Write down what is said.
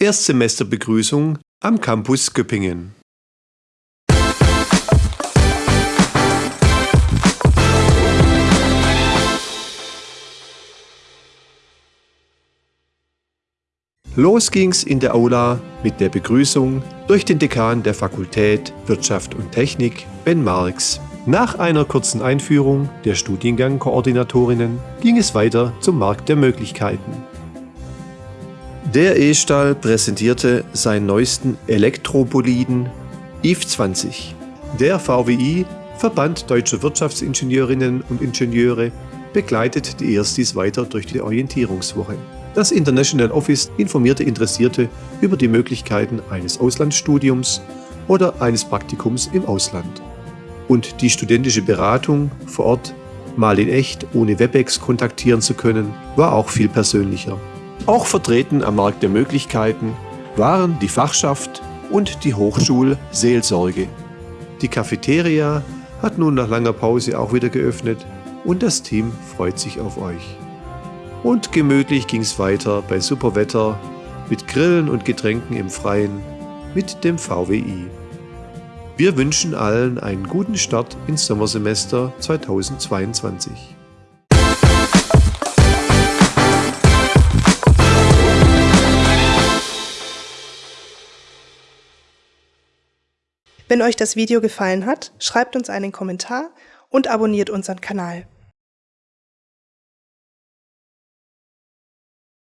Erstsemesterbegrüßung am Campus Göppingen. Los ging's in der Aula mit der Begrüßung durch den Dekan der Fakultät Wirtschaft und Technik, Ben Marx. Nach einer kurzen Einführung der Studiengangkoordinatorinnen ging es weiter zum Markt der Möglichkeiten. Der E-Stahl präsentierte seinen neuesten Elektroboliden EVE 20. Der VWI, Verband Deutscher Wirtschaftsingenieurinnen und Ingenieure, begleitet die Erstis weiter durch die Orientierungswoche. Das International Office informierte Interessierte über die Möglichkeiten eines Auslandsstudiums oder eines Praktikums im Ausland. Und die studentische Beratung vor Ort, mal in echt ohne Webex kontaktieren zu können, war auch viel persönlicher. Auch vertreten am Markt der Möglichkeiten waren die Fachschaft und die Hochschulseelsorge. Die Cafeteria hat nun nach langer Pause auch wieder geöffnet und das Team freut sich auf euch. Und gemütlich ging es weiter bei super Wetter mit Grillen und Getränken im Freien mit dem VWI. Wir wünschen allen einen guten Start ins Sommersemester 2022. Wenn euch das Video gefallen hat, schreibt uns einen Kommentar und abonniert unseren Kanal.